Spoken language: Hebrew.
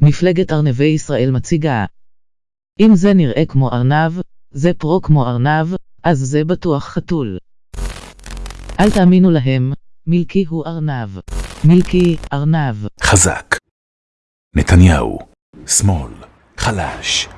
מפלגת ארנבי ישראל מציגה. אם זה נראה כמו ארנב, זה פרו כמו ארנב, אז זה בטוח חתול. אל תאמינו להם, מילקי הוא ארנב. מילקי, ארנב. חזק. נתניהו. שמאל. חלש.